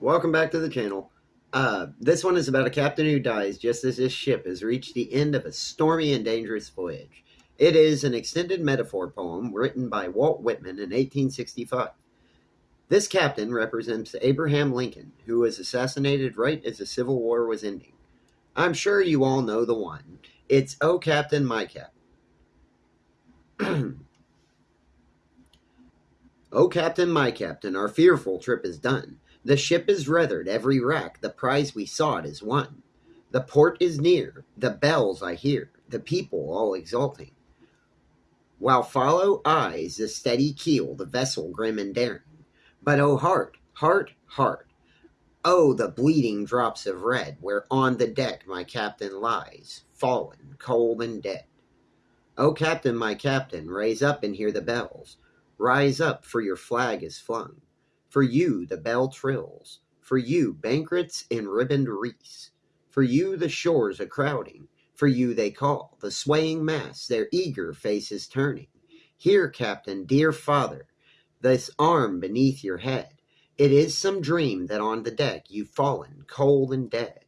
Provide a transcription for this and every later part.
Welcome back to the channel. Uh, this one is about a captain who dies just as his ship has reached the end of a stormy and dangerous voyage. It is an extended metaphor poem written by Walt Whitman in 1865. This captain represents Abraham Lincoln, who was assassinated right as the Civil War was ending. I'm sure you all know the one. It's Oh Captain, My Captain. oh Captain, My Captain, our fearful trip is done. The ship is weathered, every wreck, the prize we sought is won. The port is near, the bells I hear, the people all exulting. While follow eyes the steady keel, the vessel grim and daring. But oh heart, heart, heart, oh the bleeding drops of red, where on the deck my captain lies, fallen, cold and dead. Oh captain, my captain, raise up and hear the bells. Rise up, for your flag is flung. For you the bell trills, for you banquets in ribboned wreaths, for you the shores a crowding, for you they call, the swaying mass, their eager faces turning. Here, captain, dear father, this arm beneath your head. It is some dream that on the deck you've fallen cold and dead.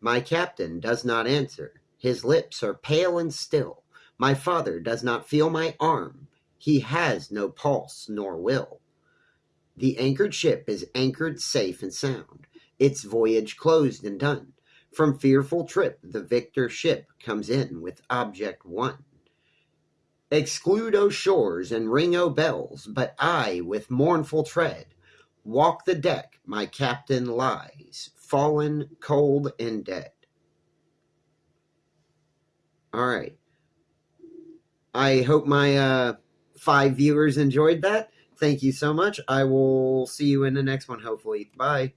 My captain does not answer. His lips are pale and still. My father does not feel my arm. He has no pulse nor will. The anchored ship is anchored safe and sound, its voyage closed and done. From fearful trip, the victor ship comes in with object won. Exclude, O shores, and ring, O bells, but I, with mournful tread, walk the deck, my captain lies, fallen, cold, and dead. All right. I hope my uh, five viewers enjoyed that. Thank you so much. I will see you in the next one, hopefully. Bye.